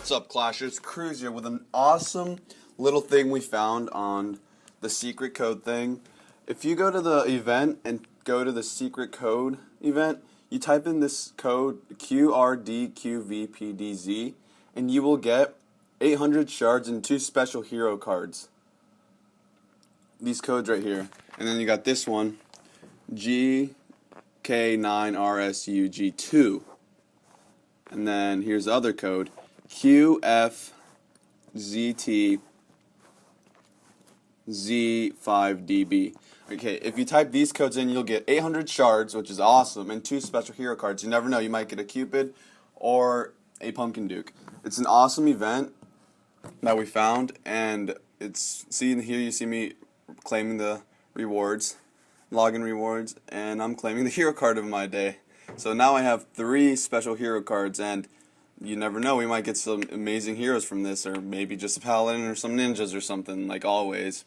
What's up, Clashers? Cruz here with an awesome little thing we found on the secret code thing. If you go to the event and go to the secret code event, you type in this code QRDQVPDZ and you will get 800 shards and two special hero cards. These codes right here. And then you got this one GK9RSUG2. And then here's the other code QFZT Z5DB. Okay, if you type these codes in, you'll get 800 shards, which is awesome, and two special hero cards. You never know, you might get a Cupid or a Pumpkin Duke. It's an awesome event that we found, and it's, see here you see me claiming the rewards, login rewards, and I'm claiming the hero card of my day. So now I have three special hero cards, and you never know, we might get some amazing heroes from this, or maybe just a paladin or some ninjas or something, like always.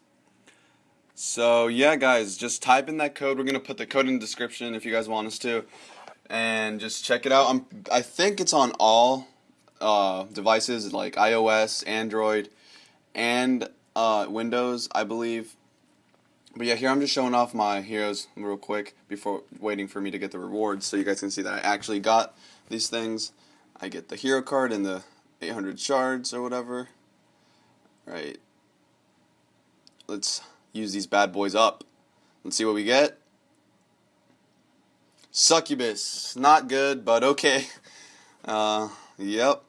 So yeah, guys, just type in that code. We're gonna put the code in the description if you guys want us to, and just check it out. I'm, I think it's on all uh, devices like iOS, Android, and uh, Windows, I believe. But yeah, here I'm just showing off my heroes real quick before waiting for me to get the rewards, so you guys can see that I actually got these things. I get the hero card and the 800 shards or whatever. Right. Let's use these bad boys up. Let's see what we get. Succubus. Not good, but okay. Uh, yep.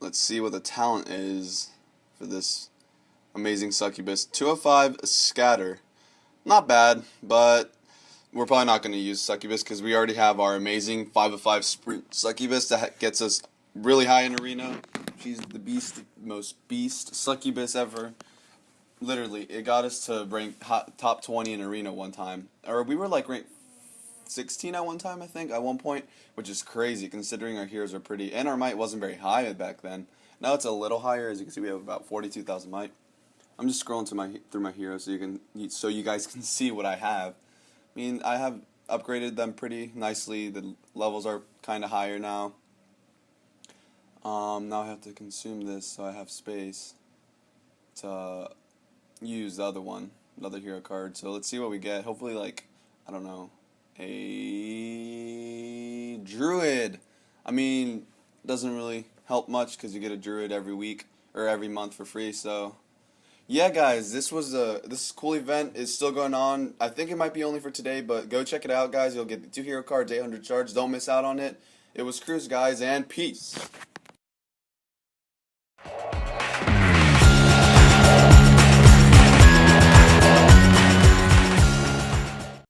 Let's see what the talent is for this amazing succubus. 205 scatter. Not bad, but we're probably not going to use Succubus because we already have our amazing 5 of 5 Sprint Succubus that gets us really high in Arena. She's the beast, most beast Succubus ever. Literally, it got us to rank top 20 in Arena one time. Or we were like ranked 16 at one time, I think, at one point, which is crazy considering our heroes are pretty. And our might wasn't very high back then. Now it's a little higher. As you can see, we have about 42,000 might. I'm just scrolling to my through my heroes so you can so you guys can see what I have. I mean, I have upgraded them pretty nicely. The levels are kind of higher now. Um, now I have to consume this so I have space to use the other one, another hero card. So let's see what we get. Hopefully, like, I don't know, a druid. I mean, doesn't really help much because you get a druid every week or every month for free. So yeah, guys, this was a this cool event is still going on. I think it might be only for today, but go check it out, guys. You'll get the two hero cards, 800 shards. Don't miss out on it. It was Cruz, guys, and peace.